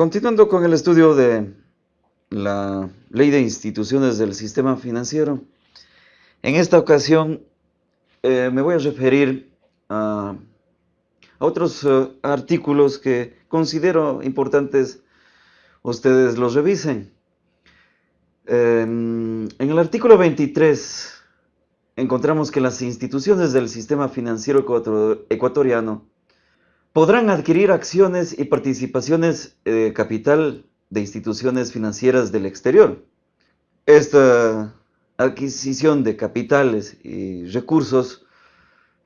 Continuando con el estudio de la ley de instituciones del sistema financiero, en esta ocasión eh, me voy a referir a, otros eh, artículos que considero importantes ustedes los revisen. en el artículo 23 encontramos que las instituciones del sistema financiero ecuatoriano podrán adquirir acciones y participaciones de capital de instituciones financieras del exterior. Esta adquisición de capitales y recursos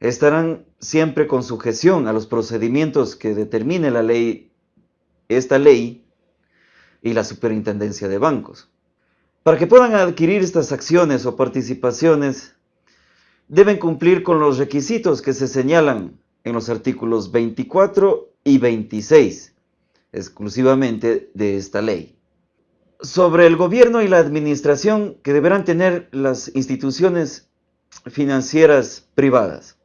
estarán siempre con sujeción a los procedimientos que determine la ley, esta ley y la superintendencia de bancos. Para que puedan adquirir estas acciones o participaciones, deben cumplir con los requisitos que se señalan en los artículos 24 y 26, exclusivamente de esta ley. Sobre el gobierno y la administración que deberán tener las instituciones financieras privadas.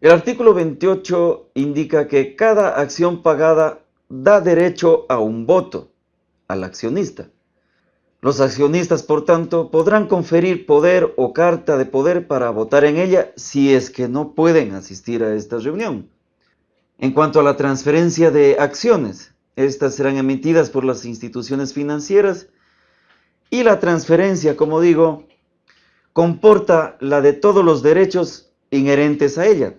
El artículo 28 indica que cada acción pagada da derecho a un voto al accionista. Los accionistas, por tanto, podrán conferir poder o carta de poder para votar en ella si es que no pueden asistir a esta reunión. En cuanto a la transferencia de acciones, estas serán emitidas por las instituciones financieras y la transferencia, como digo, comporta la de todos los derechos inherentes a ella,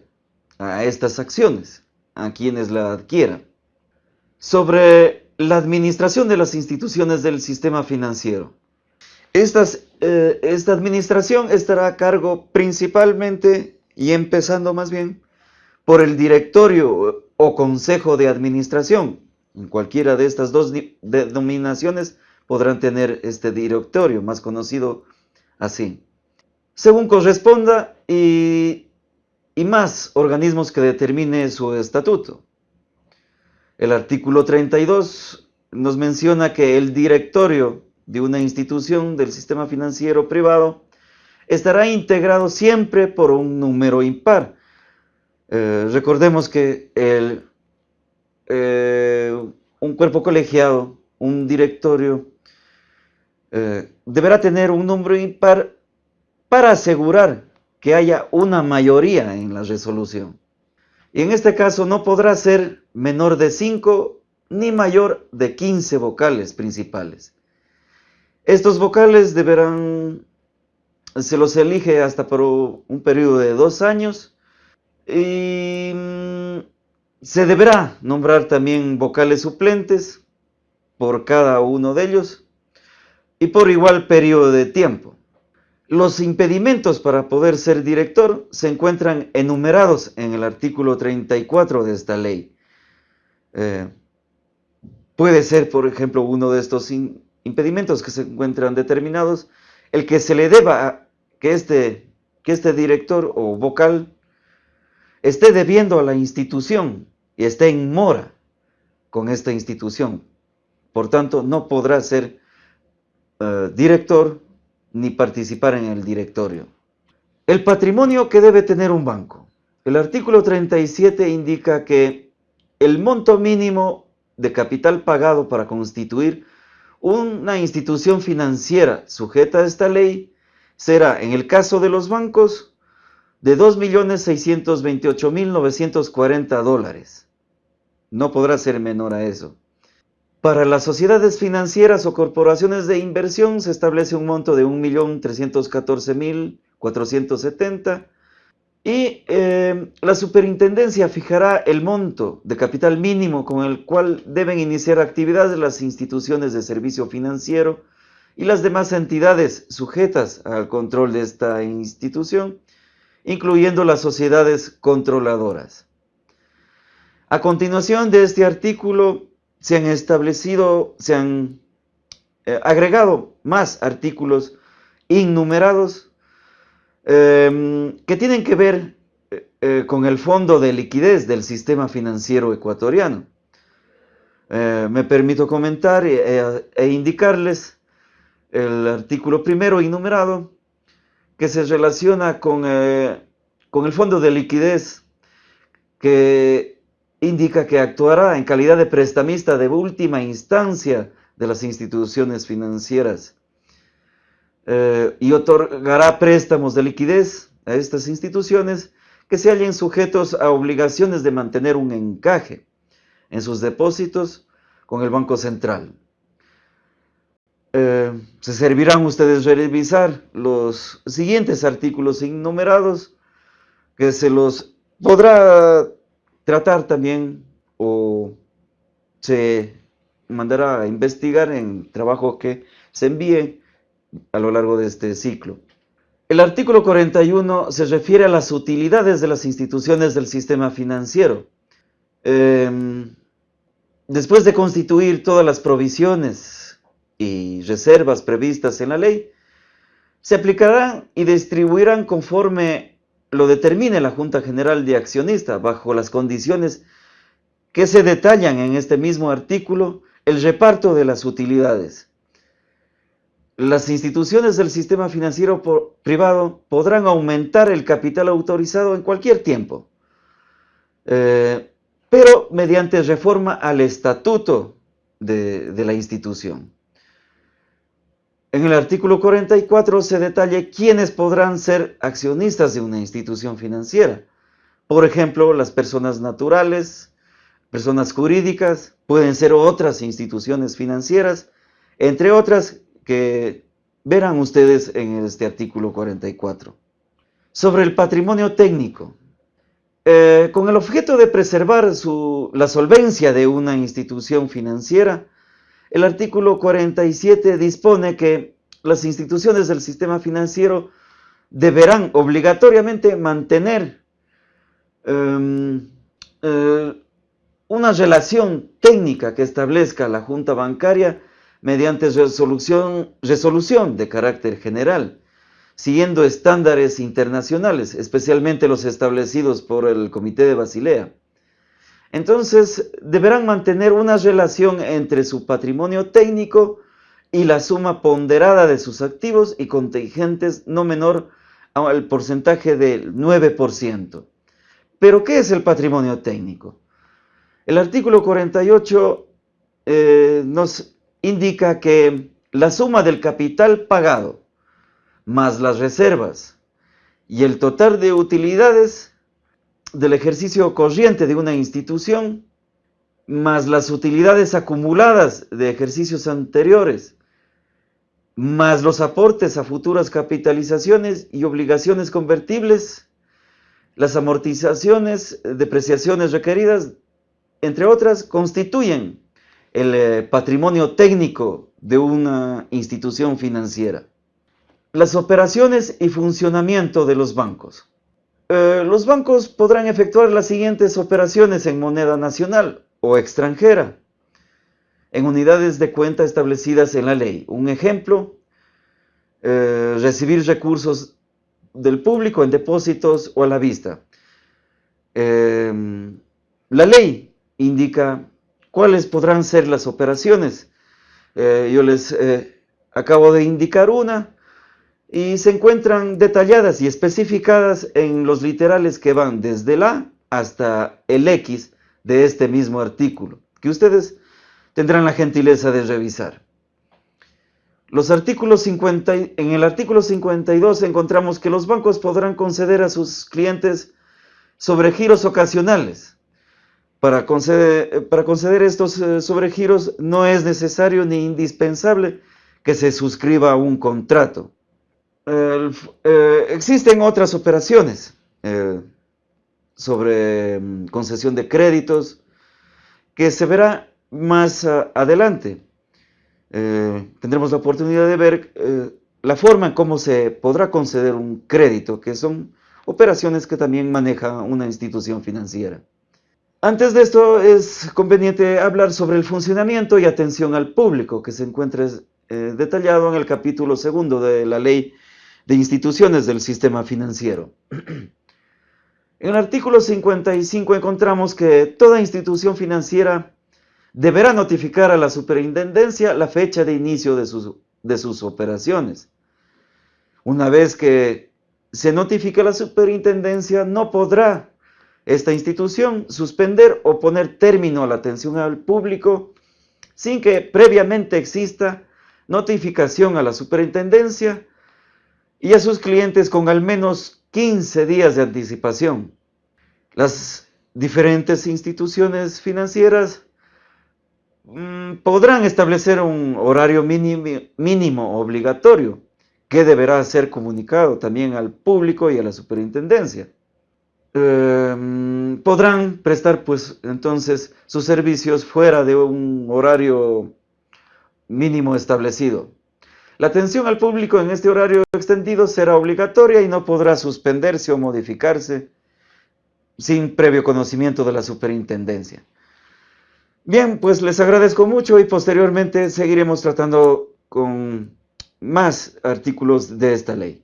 a estas acciones, a quienes la adquieran. Sobre la administración de las instituciones del sistema financiero. Eh, esta administración estará a cargo principalmente y empezando más bien por el directorio o consejo de administración. En cualquiera de estas dos denominaciones podrán tener este directorio, más conocido así. Según corresponda y, y más organismos que determine su estatuto. El artículo 32 nos menciona que el directorio de una institución del sistema financiero privado estará integrado siempre por un número impar. Eh, recordemos que eh, un cuerpo colegiado, un directorio, eh, deberá tener un número impar para asegurar que haya una mayoría en la resolución. Y en este caso no podrá ser menor de 5 ni mayor de 15 vocales principales. Estos vocales deberán, se los elige hasta por un periodo de dos años y mm, se deberá nombrar también vocales suplentes por cada uno de ellos y por igual periodo de tiempo. Los impedimentos para poder ser director se encuentran enumerados en el artículo 34 de esta ley. Eh, puede ser, por ejemplo, uno de estos impedimentos que se encuentran determinados, el que se le deba que este, que este director o vocal esté debiendo a la institución y esté en mora con esta institución. Por tanto, no podrá ser eh, director ni participar en el directorio. El patrimonio que debe tener un banco. El artículo 37 indica que el monto mínimo de capital pagado para constituir una institución financiera sujeta a esta ley será, en el caso de los bancos, de 2.628.940 dólares. No podrá ser menor a eso. Para las sociedades financieras o corporaciones de inversión se establece un monto de 1.314.470 y eh, la superintendencia fijará el monto de capital mínimo con el cual deben iniciar actividades las instituciones de servicio financiero y las demás entidades sujetas al control de esta institución, incluyendo las sociedades controladoras. A continuación de este artículo se han establecido, se han eh, agregado más artículos innumerados em, que tienen que ver eh, eh, con el fondo de liquidez del sistema financiero ecuatoriano. me permito comentar e, indicarles el artículo primero enumerado que se relaciona con, con el fondo de liquidez que indica que actuará en calidad de prestamista de última instancia de las instituciones financieras eh, y otorgará préstamos de liquidez a estas instituciones que se hallen sujetos a obligaciones de mantener un encaje en sus depósitos con el Banco Central. Eh, se servirán ustedes revisar los siguientes artículos innumerados que se los podrá tratar también o se mandará a investigar en trabajo que se envíe a lo largo de este ciclo. El artículo 41 se refiere a las utilidades de las instituciones del sistema financiero. Em, después de constituir todas las provisiones y reservas previstas en la ley, se aplicarán y distribuirán conforme lo determine la Junta General de Accionistas, bajo las condiciones que se detallan en este mismo artículo, el reparto de las utilidades. Las instituciones del sistema financiero privado podrán aumentar el capital autorizado en cualquier tiempo, eh, pero mediante reforma al estatuto de, de la institución. En el artículo 44 se detalla quiénes podrán ser accionistas de una institución financiera. Por ejemplo, las personas naturales, personas jurídicas, pueden ser otras instituciones financieras, entre otras que verán ustedes en este artículo 44. Sobre el patrimonio técnico. Eh, con el objeto de preservar la solvencia de una institución financiera, el artículo 47 dispone que las instituciones del sistema financiero deberán obligatoriamente mantener em, eh, una relación técnica que establezca la Junta Bancaria mediante resolución, resolución de carácter general, siguiendo estándares internacionales, especialmente los establecidos por el Comité de Basilea. Entonces, deberán mantener una relación entre su patrimonio técnico y la suma ponderada de sus activos y contingentes no menor al porcentaje del 9%. Pero, ¿qué es el patrimonio técnico? El artículo 48 eh, nos indica que la suma del capital pagado más las reservas y el total de utilidades del ejercicio corriente de una institución, más las utilidades acumuladas de ejercicios anteriores, más los aportes a futuras capitalizaciones y obligaciones convertibles, las amortizaciones, depreciaciones requeridas, entre otras, constituyen el eh, patrimonio técnico de una institución financiera. Las operaciones y funcionamiento de los bancos. Eh, los bancos podrán efectuar las siguientes operaciones en moneda nacional o extranjera, en unidades de cuenta establecidas en la ley. Un ejemplo, eh, recibir recursos del público en depósitos o a la vista. La ley indica cuáles podrán ser las operaciones. Eh, yo les acabo de indicar una, y se encuentran detalladas y especificadas en los literales que van desde la hasta el X de este mismo artículo, que ustedes tendrán la gentileza de revisar. Los artículos 50, en el artículo 52 encontramos que los bancos podrán conceder a sus clientes sobregiros ocasionales. Para conceder, para conceder estos eh, sobregiros no es necesario ni indispensable que se suscriba un contrato. Eh, existen otras operaciones eh, sobre mm, concesión de créditos que se verá más ah, adelante. Eh, tendremos la oportunidad de ver la forma en cómo se podrá conceder un crédito, que son operaciones que también maneja una institución financiera. Antes de esto es conveniente hablar sobre el funcionamiento y atención al público, que se encuentra detallado en el capítulo segundo de la Ley de instituciones del sistema financiero. En el artículo 55 encontramos que toda institución financiera deberá notificar a la superintendencia la fecha de inicio de sus, de sus operaciones. Una vez que se notifique la superintendencia, no podrá esta institución suspender o poner término a la atención al público sin que previamente exista notificación a la superintendencia y a sus clientes con al menos 15 días de anticipación. Las diferentes instituciones financieras mm, podrán establecer un horario mínimo, mínimo obligatorio que deberá ser comunicado también al público y a la superintendencia. Em, podrán prestar pues entonces sus servicios fuera de un horario mínimo establecido. La atención al público en este horario extendido será obligatoria y no podrá suspenderse o modificarse sin previo conocimiento de la superintendencia. Bien, pues les agradezco mucho y posteriormente seguiremos tratando con más artículos de esta ley.